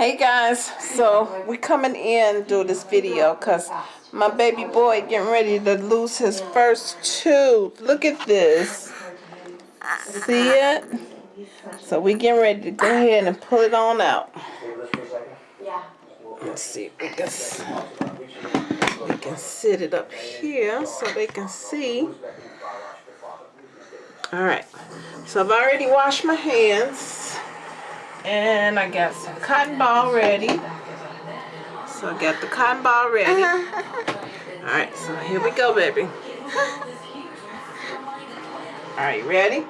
Hey guys, so we're coming in do this video because my baby boy getting ready to lose his first tooth. Look at this. See it? So we getting ready to go ahead and pull it on out. Let's see if we can, we can sit it up here so they can see. Alright, so I've already washed my hands. And I got some cotton ball ready. So I got the cotton ball ready. Alright, so here we go, baby. Alright, ready?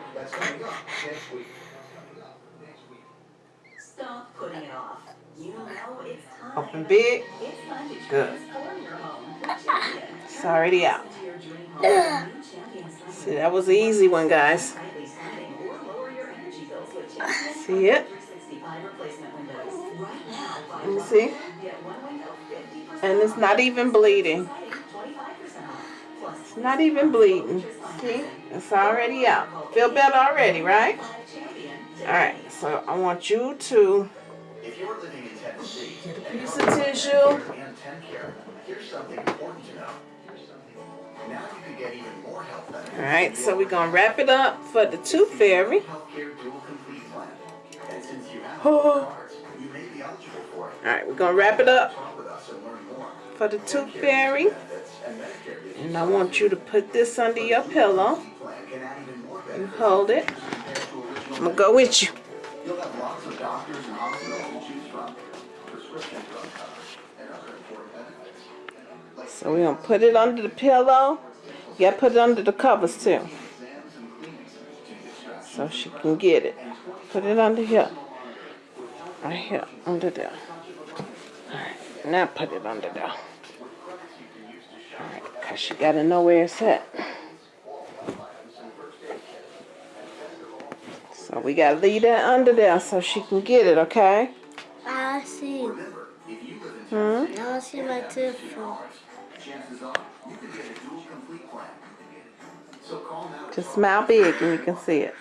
Stop putting it off. You know it's time. Open big. It's Good. transform your home with Champion. It's already out. To your dream home. New Champion sliding See, that was an easy one, guys. slightly sliding or lower your energy bills with Champion See it? 365 replacement windows. Right now, buy Let me see. get one window 50% And it's not even bleeding. sliding, 25% off. Plus It's not even bleeding. See? It's already out. Feel better already, right? Alright, so I want you to If you're living in Tennessee get a piece of tissue. and TennCare, here's something important to know. Now you can get even more health benefits. Alright, so we're going to wrap it up for the tooth fairy. Oh. Alright, we're going to wrap it up for the tooth fairy. And I want you to put this under your pillow you hold it. I'm going to go with you. So we're going to put it under the pillow. You got to put it under the covers too. So she can get it. Put it under here. Right here, under there. Alright, now put it under there. Alright, because she got to know where it's at. So we got to leave that under there so she can get it, okay? I see. You Now I see my tooth. chances are you could get a dual complete plan. So call now. Just smile big and you can see it.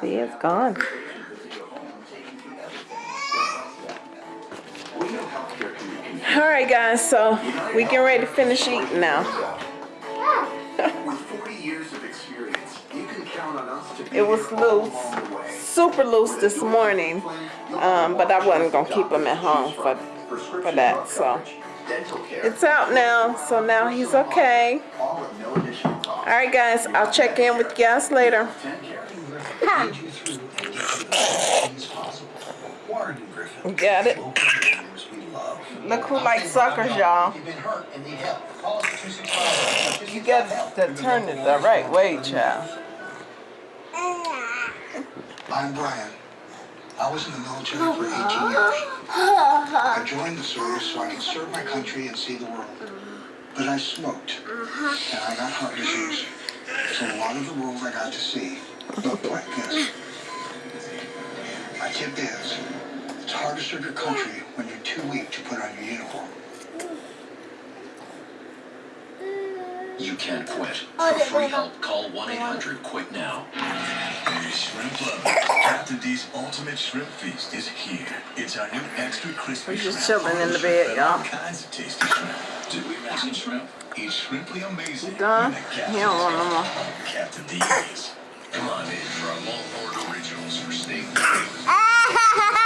See, it's gone. healthcare can be confusing. Alright guys, so we getting ready to finish eating now. With 40 years of experience, you can count on us to be It was loose. along the way. Super loose this morning. Um, but I wasn't gonna keep him at home for for that. So it's out now. So now he's okay. all at no additional cost. Alright guys, I'll check in with you guys later. TennCare. lead you through any things possible. Warren and Griffin. Got it. Local games we love. Look who likes suckers, y'all. You've been hurt and need help. Call us at 265. You got to turn it the right way, child. I'm Brian. I was in the military for 18 years. I joined the service so I could serve my country and see the world. But I smoked, and I got heart disease. So a lot of the world I got to see looked like this. My tip is, it's hard to serve your country when you're too weak to put on your uniform. You can't quit. Oh, For free help, call 1-800-QUIT now. Hey, shrimp lovers. Captain D's Ultimate Shrimp Feast is here. It's our new extra crispy We're just shrimp. chilling in the Shrimp bed, and y'all. All kinds of tasty shrimp. Did we mention shrimp? It's shrimply amazing. You done? He don't want no more. Captain D's. Come on in for our Longhorn Originals for steak.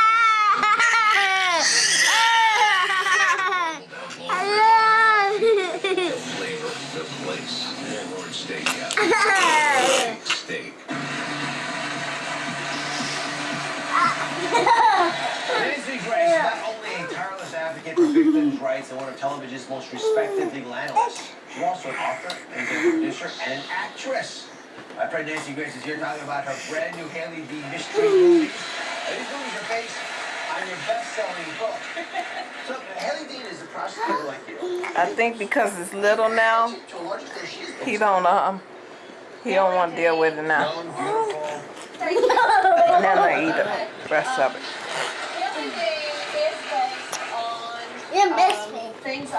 also an author, and a producer, and an actress. My friend Nancy Grace is here talking about her brand new Hailey D mystery movies. And these movies are based on your best-selling book. So Hailey Dean is a prosecutor like you. I think because it's little now, To a large extent, she is he don't um he don't want to deal with it now. young, beautiful. Now I eat the rest of it. Family Day is based on You miss um, me. things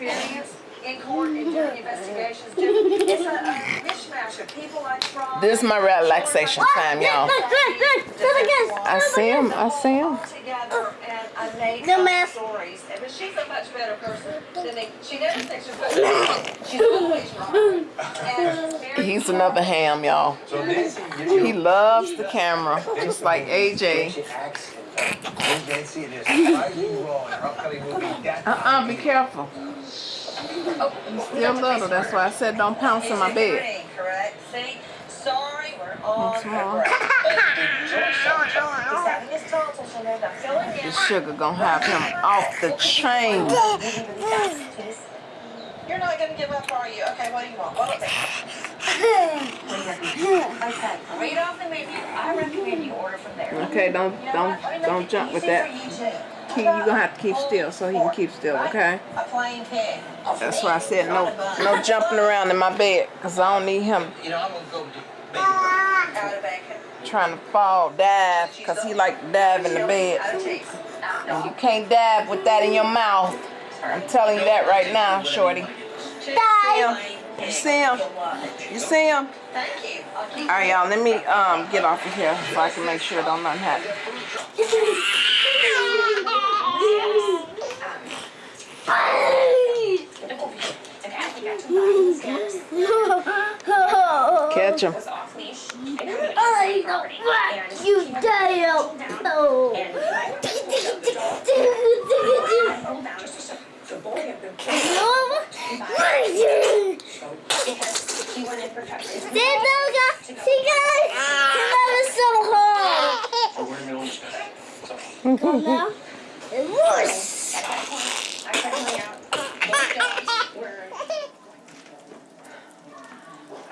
I've personally experienced in court and doing investigations. It's a, a mishmash of people I tried. This is my relaxation time, y'all. I see him. I see him. together and I made No, some ma'am. stories. But she's a much better person than they, she never thinks she's good. She's always right. And He's another ham, y'all. So Nancy, you He loves the camera, just like AJ. She acts in Hey, Nancy, it is surprising role in her upcoming movie Death. Uh-uh, be careful. Still little, that's why I said don't pounce in my bed. Green, correct? See? Sorry, we're all What's her wrong? break. He's having his competition and I'm filling in. This sugar gonna have him off the chain. You're not gonna give up, are you? Okay, what do you want? What Okay, read off the menu. I recommend you order from there. Okay, don't You know don't what? Don't jump with that. for you too. He, you gonna have to keep still so he can keep still, okay? A plain pig. That's why I said no no jumping around in my bed, cause I don't need him You know, I'm gonna go to baby Out of bacon. trying to fall dive, cause he like to dive in the bed. And you can't dive with that in your mouth. I'm telling you that right now, shorty. See him? You see him? You see him? Thank you. All right, y'all. Let me um get off of here so I can make sure don't nothing happen. Catch him. I don't want you down. No. So hard. Now, it was.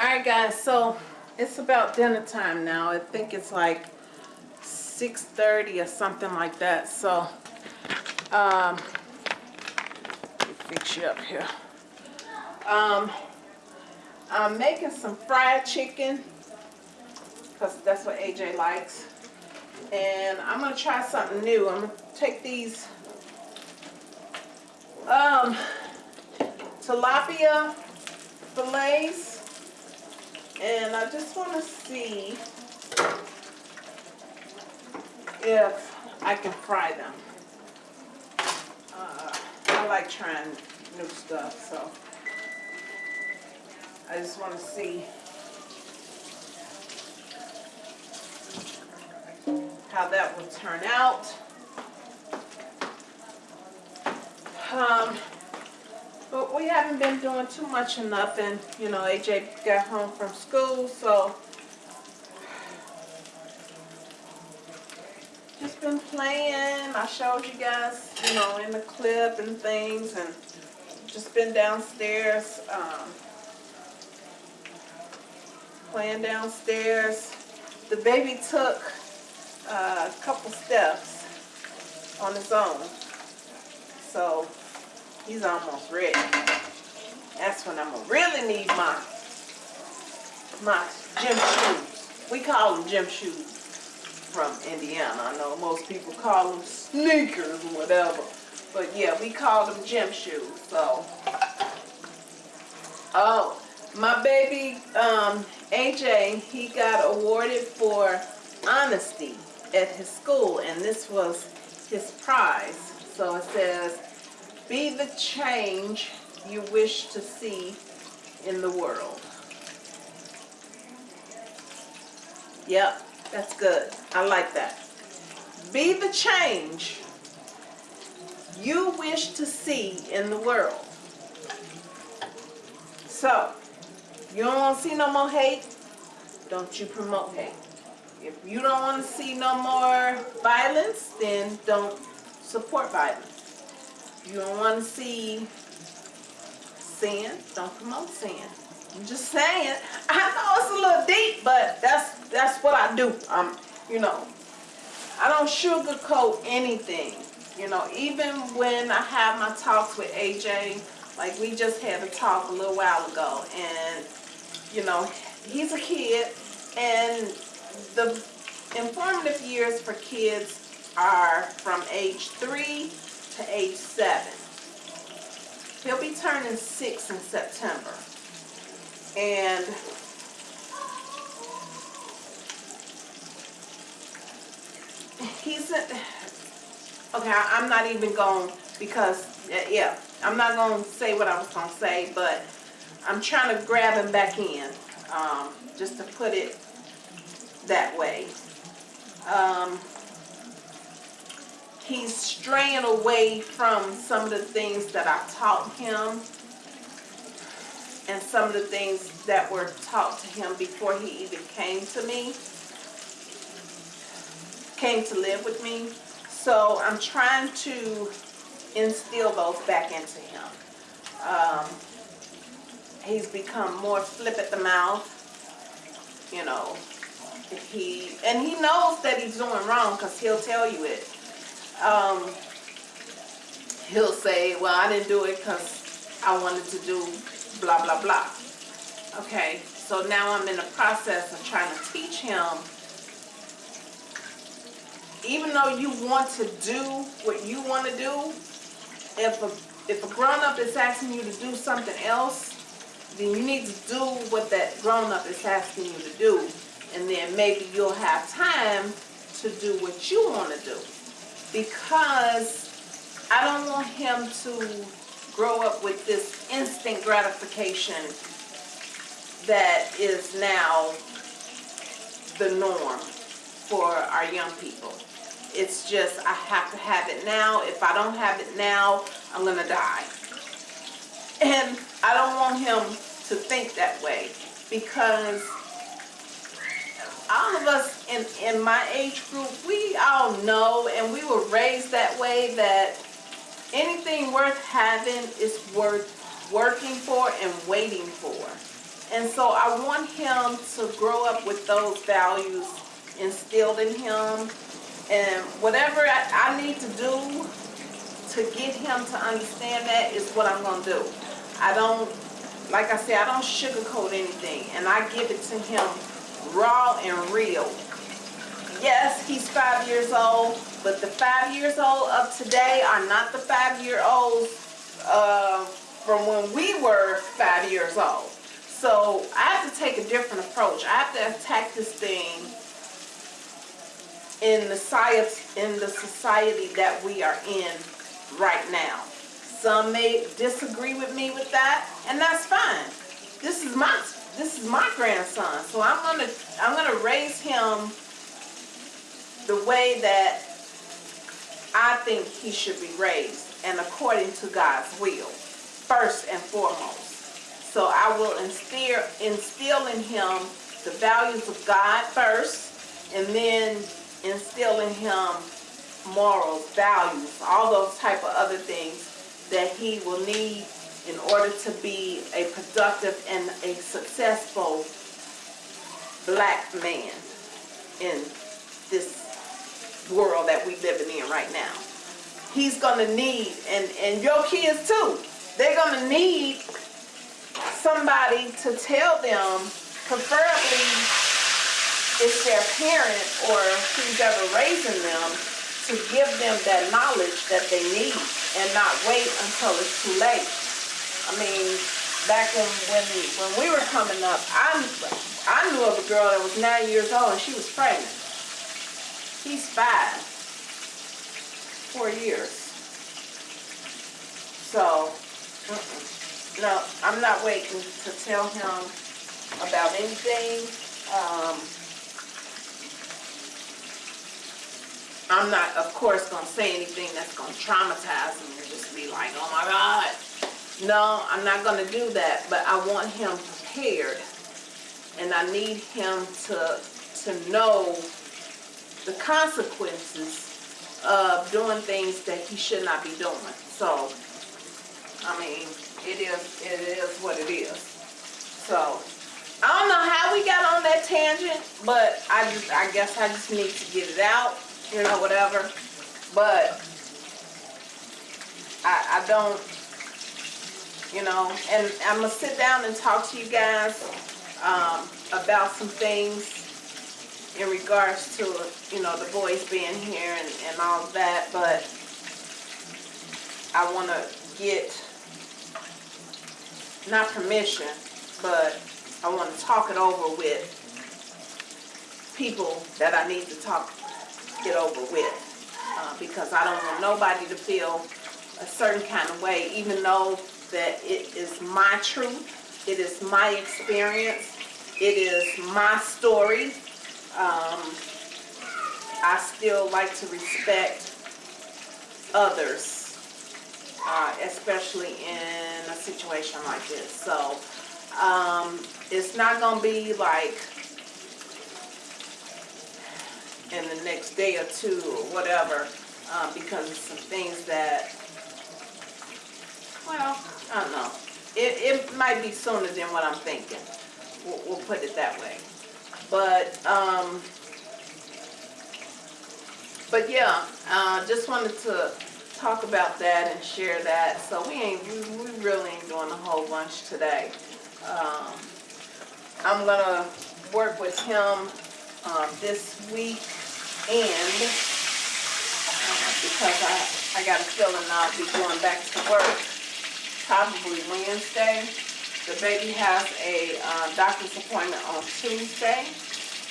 All right, guys. So it's about dinner time now. I think it's like 6:30 or something like that. So, um, fix you up here. Um, I'm making some fried chicken because that's what AJ likes. And I'm gonna try something new. I'm gonna take these um tilapia fillets and I just want to see if I can fry them. Uh, I like trying new stuff, so I just want to see how that will turn out. Um, but we haven't been doing too much of nothing. You know, AJ got home from school, so just been playing. I showed you guys, you know, in the clip and things, and just been downstairs, um, playing downstairs. The baby took uh, a couple steps on his own, so he's almost ready. That's when I'm gonna really need my my gym shoes. We call them gym shoes from Indiana. I know most people call them sneakers or whatever, but yeah, we call them gym shoes. So, oh, my baby um, AJ, he got awarded for honesty at his school, and this was his prize. So it says, "Be the change you wish to see in the world." Yep, that's good. I like that. Be the change you wish to see in the world. So, you don't want to see no more hate, don't you promote hate. If you don't want to see no more violence, then don't support violence. If you don't want to see sin, don't promote sin. I'm just saying. I know it's a little deep, but that's that's what I do. Um, you know, I don't sugarcoat anything. You know, even when I have my talks with AJ, like we just had a talk a little while ago, and you know, he's a kid, and the informative years for kids are from age three to age seven. he'll be turning six in September. And he's a, okay, I'm not even going because yeah, I'm not going to say what I was going to say, but I'm trying to grab him back in, um, just to put it that way. Um, he's straying away from some of the things that I taught him and some of the things that were taught to him before he even came to me, came to live with me. So I'm trying to instill those back into him. Um, he's become more flip at the mouth, you know. He and he knows that he's doing wrong because he'll tell you it. Um, he'll say, "Well, I didn't do it because I wanted to do blah blah blah." Okay, so now I'm in the process of trying to teach him. Even though you want to do what you want to do, if a if a grown up is asking you to do something else, then you need to do what that grown up is asking you to do, and then maybe you'll have time to do what you want to do. Because I don't want him to grow up with this instant gratification that is now the norm for our young people. It's just, I have to have it now. If I don't have it now, I'm going to die. And I don't want him to think that way because all of us in, in my age group, we all know and we were raised that way that anything worth having is worth working for and waiting for. And so I want him to grow up with those values instilled in him. And whatever I, I need to do to get him to understand that is what I'm going to do. I don't, like I said, I don't sugarcoat anything. And I give it to him raw and real. Yes, he's five years old, but the five years old of today are not the five year olds uh, from when we were five years old. So I have to take a different approach. I have to attack this thing in the society, in the society that we are in right now. Some may disagree with me with that, and that's fine. This is my this is my grandson, so I'm gonna I'm gonna raise him the way that I think he should be raised, and according to God's will, first and foremost. So I will instill instill in him the values of God first, and then instill in him morals, values, all those type of other things that he will need in order to be a productive and a successful black man in this world that we're living in right now. He's gonna need, and, and your kids too, they're gonna need somebody to tell them, preferably it's their parent or who's ever raising them, to give them that knowledge that they need and not wait until it's too late. I mean, back when when, when we were coming up, I, I knew of a girl that was nine years old and she was pregnant. He's five, four years. So, no, I'm not waiting to tell him about anything. Um, I'm not, of course, going to say anything that's going to traumatize him and just be like, oh my God. No, I'm not going to do that, but I want him prepared. And I need him to, to know the consequences of doing things that he should not be doing. So, I mean, it is, it is what it is. So, I don't know how we got on that tangent, but I just, I guess I just need to get it out you know, whatever. But I, I don't, you know, and I'm going to sit down and talk to you guys um, about some things in regards to, you know, the boys being here and, and all that. But I want to get not permission, but I want to talk it over with people that I need to talk it over with. Uh, because I don't want nobody to feel a certain kind of way, even though that it is my truth, it is my experience, it is my story. Um, I still like to respect others, uh, especially in a situation like this. So um, it's not gonna be like in the next day or two or whatever, uh, because of some things that, well, I don't know. It, it might be sooner than what I'm thinking. We'll, we'll put it that way. But, um, but yeah, uh, just wanted to talk about that and share that. So we ain't, we, we really ain't doing a whole bunch today. Um, I'm gonna work with him, uh, this week and, because I, I got a feeling I'll be going back to work probably Wednesday. The baby has a, uh, doctor's appointment on Tuesday,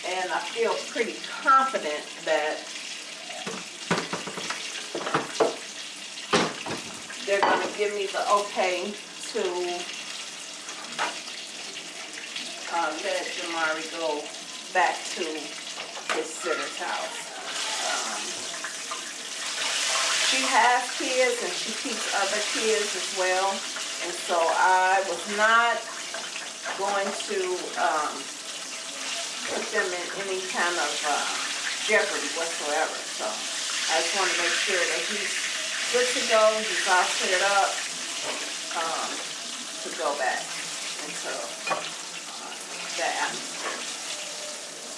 and I feel pretty confident that they're gonna give me the okay to uh, let Jamari go back to his sitter's house. Um, She has kids and she keeps other kids as well, and so I was not going to, um, put them in any kind of, uh, jeopardy whatsoever, so I just wanna make sure that he's good to go, he's all cleared up, um, to go back into uh, that atmosphere.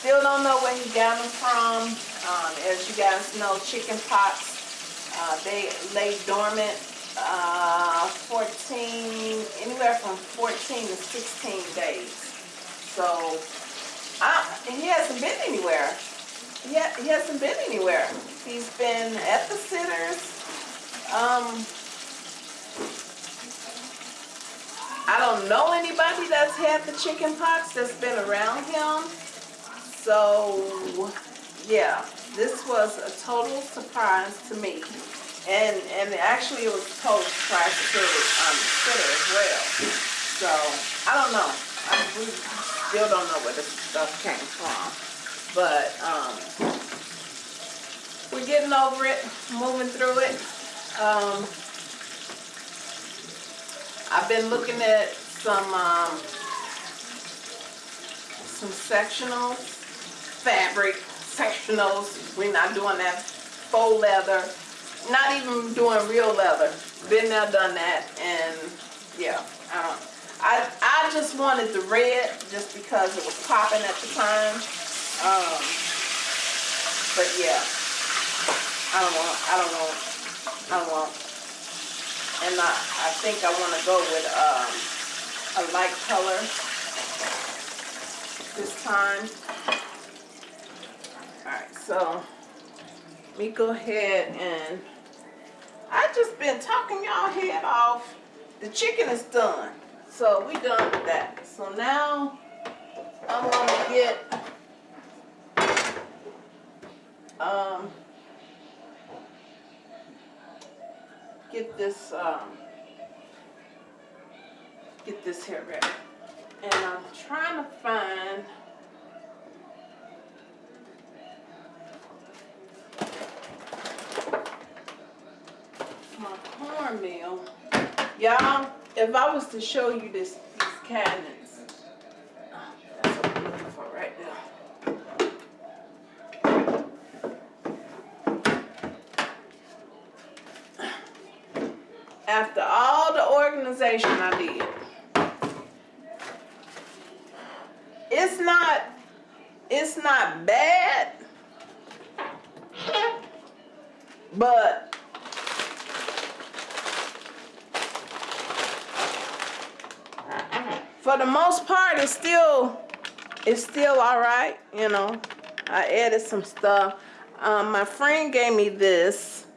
Still don't know where he got them from. Um, as you guys know, chicken pox, uh, they lay dormant, uh, fourteen, anywhere from fourteen to sixteen days. So, I, he hasn't been anywhere. He, ha- he hasn't been anywhere. He's been at the sitters, um, I don't know anybody that's had the chicken pox that's been around him. So, yeah, this was a total surprise to me. And, and actually it was a total surprise to um, Twitter as well. So, I don't know. I, still don't know where this stuff came from. But, um, we're getting over it, moving through it. Um, I've been looking at some, um, some sectionals, fabric sectionals. We're not doing that faux leather, not even doing real leather. Been there, done that, and yeah, I don't, I, I just wanted the red just because it was popping at the time. Um, but yeah, I don't want, I don't want, I don't want. And I, I think I want to go with um, a light color this time. Alright, so let me go ahead and I just been talking y'all head off. The chicken is done. So we done with that. So now I'm gonna get um get this um get this here ready. And I'm trying to find my cornmeal. Y'all, if I was to show you this these cabinets, oh, that's what I'm looking for right there. After all the organization I did, it's not, it's not bad, but for the most part, it's still, it's still all right, you know. I added some stuff. Um, my friend gave me this,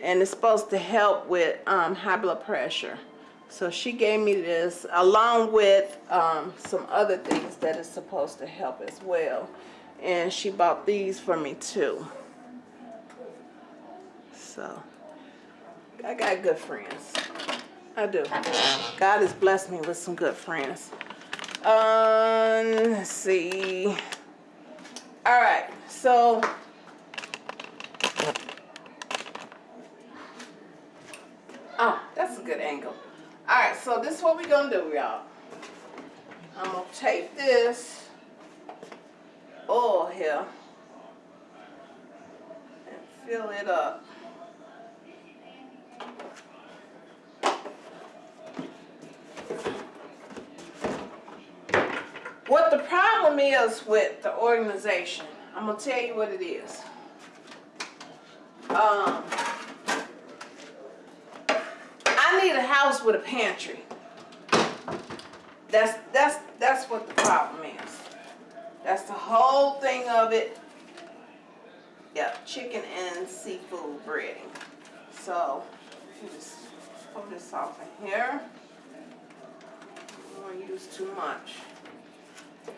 and it's supposed to help with um, high blood pressure. So she gave me this along with um, some other things that is supposed to help as well. And she bought these for me too. So I got good friends. I do. God has blessed me with some good friends. Um, let's see. All right, so oh, that's a good angle. All right, so this is what we're gonna do, y'all. I'm gonna take this oil here and fill it up. What the problem is with the organization, I'm gonna tell you what it is. Um, I need a house with a pantry. That's that's that's what the problem is. That's the whole thing of it. Yep, chicken and seafood breading. So just pull this off in here. I don't want to use too much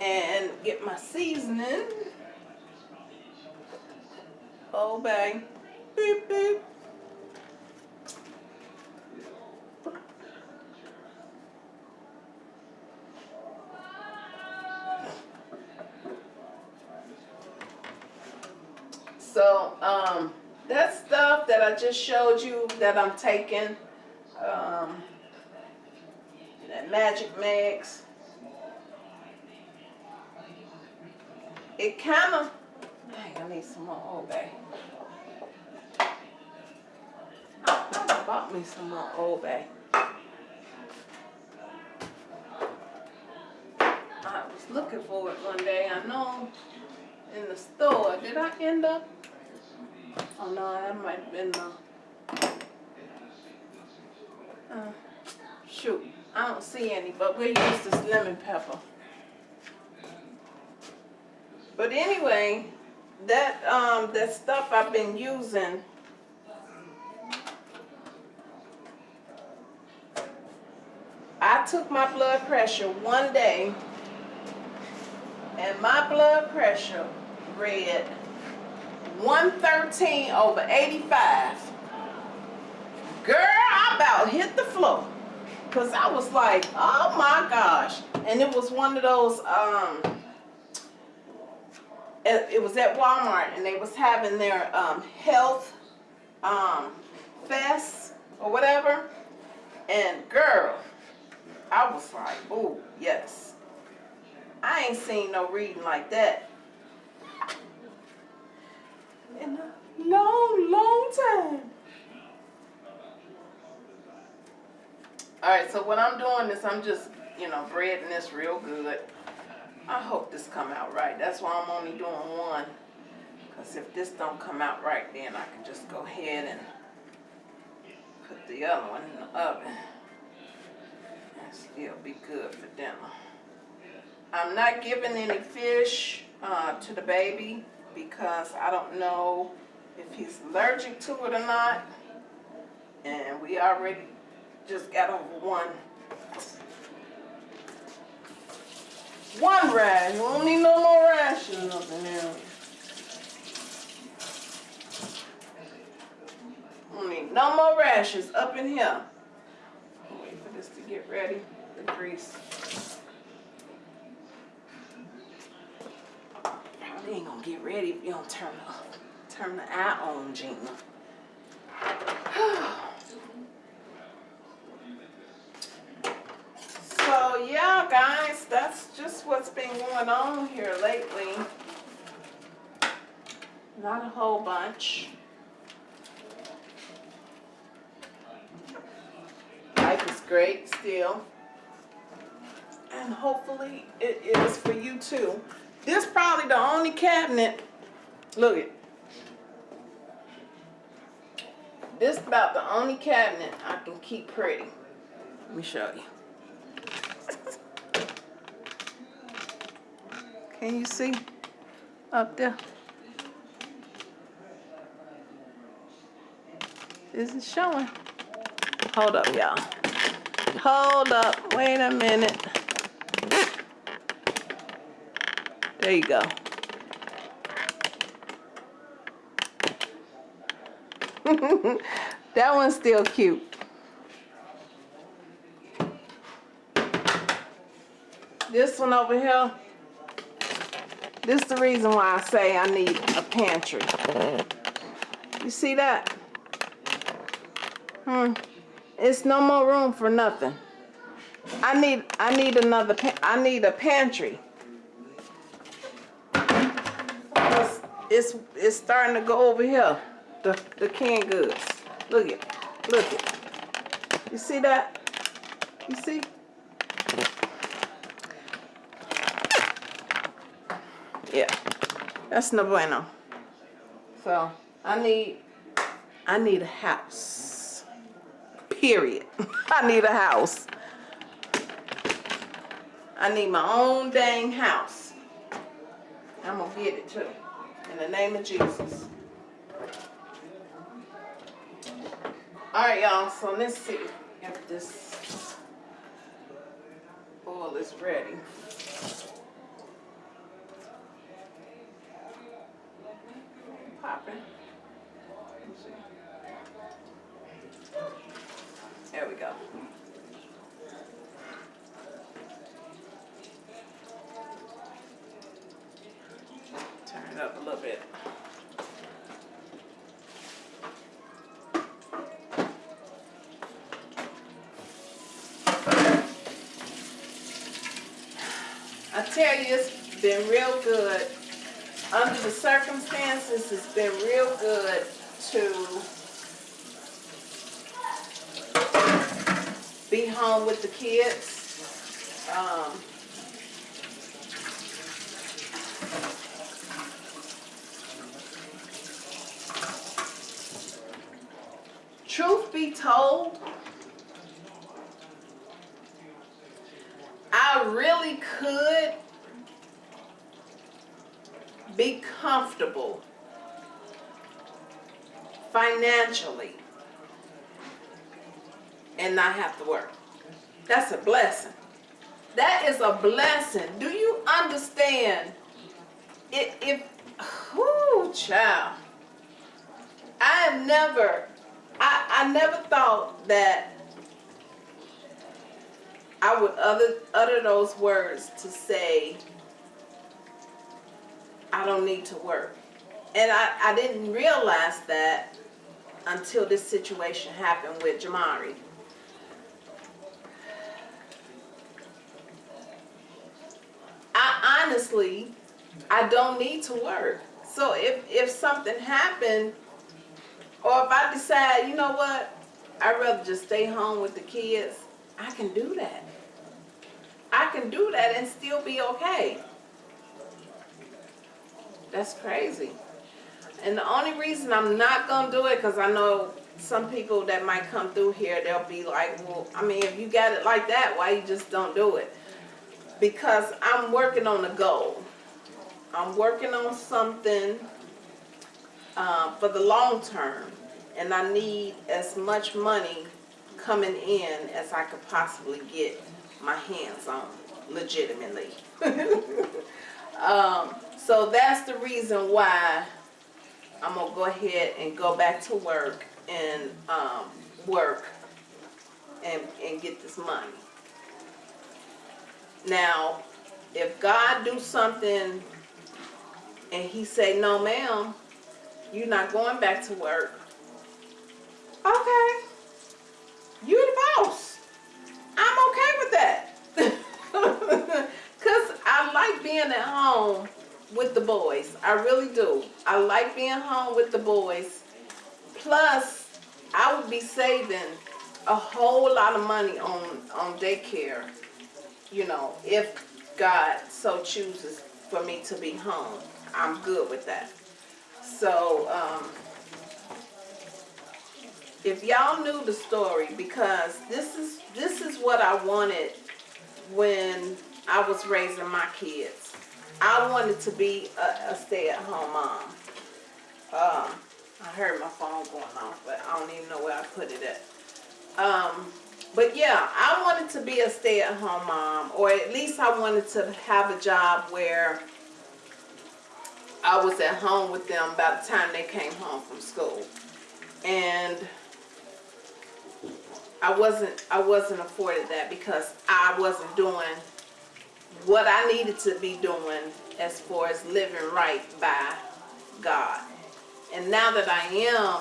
and get my seasoning. Oh, bang. Beep, beep. So, um, that stuff that I just showed you that I'm taking, um, that magic mix, it kind of, I need some more Old Bay. I bought me some more Old Bay. I was looking for it one day, I know, in the store. Did I end up? Oh no, that might have been the, uh, shoot, I don't see any, but we'll use this lemon pepper. But anyway, that um that stuff I've been using I took my blood pressure one day and my blood pressure read 113 over 85. Girl, I about hit the floor. Cause I was like, oh my gosh. And it was one of those um it, was at Walmart and they was having their um, health um, fest or whatever. And girl, I was like, oh, yes. I ain't seen no reading like that in a long, long time. All right, so what I'm doing is I'm just, you know, breading this real good. I hope this come out right. That's why I'm only doing one. Because if this don't come out right, then I can just go ahead and put the other one in the oven. And still be good for dinner. I'm not giving any fish uh, to the baby because I don't know if he's allergic to it or not. And we already just got over one One rash. We don't need no more rashes up in here. We don't need no more rashes up in here. Wait for this to get ready. The grease. Probably ain't gonna get ready if you don't turn the turn the eye on, Gina. So yeah, that's just what's been going on here lately. Not a whole bunch. Life is great still. And hopefully it is for you too. This probably the only cabinet, look it. This about the only cabinet I can keep pretty. Let me show you. Can you see up there? Is it showing? Hold up, y'all. Hold up. Wait a minute. There you go. that one's still cute. This one over here, this is the reason why I say I need a pantry. You see that? Hmm. It's no more room for nothing. I need I need another I need a pantry. It's, it's it's starting to go over here. The the canned goods. Look it. Look it. You see that? You see? Yeah. That's no bueno. So I need I need a house. Period. I need a house. I need my own dang house. I'm gonna get it too. In the name of Jesus. Alright, y'all, so let's see if this oil is ready. Popping. Let's see. There we go. Turn it up a little bit. I tell you, it's been real good. Under the circumstances, it's been real good to be home with the kids. Um, truth be told, I really could be comfortable financially and not have to work. That's a blessing. That is a blessing. Do you understand? It, if, whoo, child. I have never, I, I never thought that I would utter, utter those words to say, I don't need to work. And I, I didn't realize that until this situation happened with Jamari. I honestly, I don't need to work. So if, if something happened, or if I decide, you know what, I'd rather just stay home with the kids, I can do that. I can do that and still be okay. That's crazy. And the only reason I'm not gonna do it, cause I know some people that might come through here, they'll be like, well, I mean, if you got it like that, why you just don't do it? Because I'm working on a goal. I'm working on something uh, for the long term, and I need as much money coming in as I could possibly get my hands on, legitimately. um, so that's the reason why I'm gonna go ahead and go back to work and um, work and, and get this money. Now, if God do something and he say, no ma'am, you're not going back to work. Okay. You're the boss. I'm okay with that. Cause I like being at home with the boys. I really do. I like being home with the boys. Plus, I would be saving a whole lot of money on, on daycare, you know, if God so chooses for me to be home. I'm good with that. So, um, if y'all knew the story, because this is this is what I wanted when I was raising my kids. I wanted to be a, a stay-at-home mom. Um, I heard my phone going off, but I don't even know where I put it at. Um, but yeah, I wanted to be a stay-at-home mom, or at least I wanted to have a job where I was at home with them by the time they came home from school. And I wasn't I wasn't afforded that because I wasn't doing what I needed to be doing as far as living right by God. And now that I am,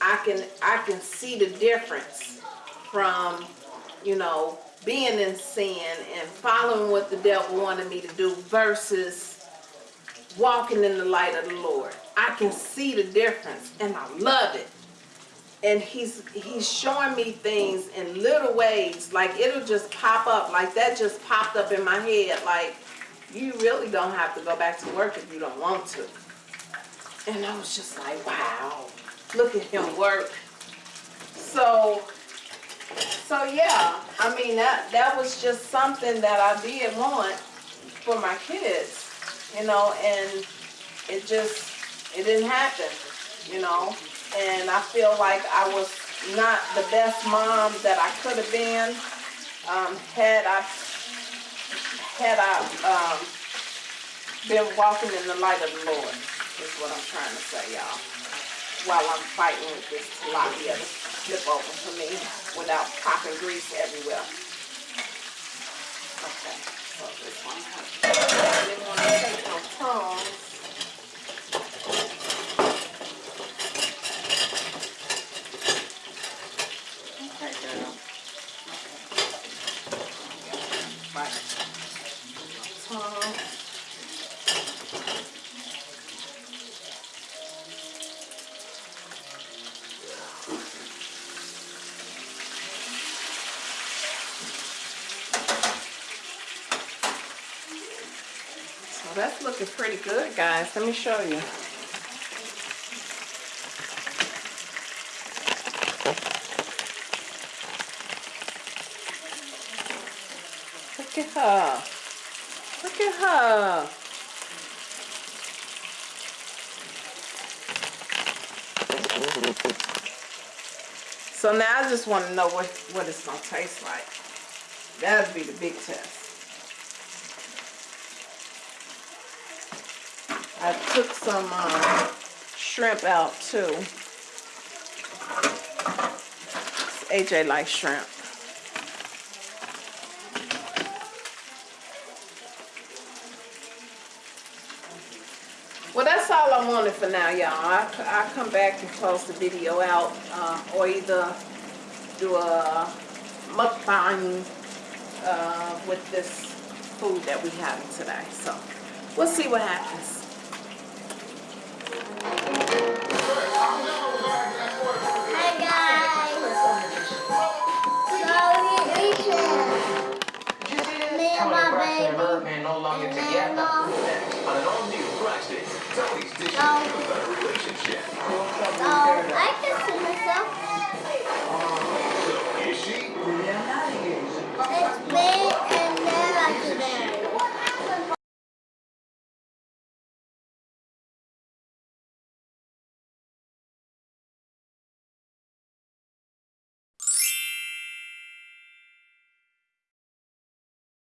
I can I can see the difference from, you know, being in sin and following what the devil wanted me to do versus walking in the light of the Lord. I can see the difference and I love it. And he's he's showing me things in little ways. Like it'll just pop up. Like that just popped up in my head. Like you really don't have to go back to work if you don't want to. And I was just like, wow, look at him work. So so yeah, I mean that that was just something that I did want for my kids you know, and it just, it didn't happen, you know, and I feel like I was not the best mom that I could have been, um, had I, had I, um, been walking in the light of the Lord, is what I'm trying to say, y'all, while I'm fighting with this tilapia to flip over for me without popping grease everywhere. Okay, so this one I didn't want to take no tongs. Looking pretty good, guys. Let me show you. Look at her. Look at her. So now I just want to know what, what it's going to taste like. That'd be the big test. I took some um, shrimp out too. AJ likes shrimp. Well, that's all I wanted for now, y'all. I, I come back and post the video out, uh, or either do a mukbang uh, with this food that we having today. So we'll see what happens. So, so I consider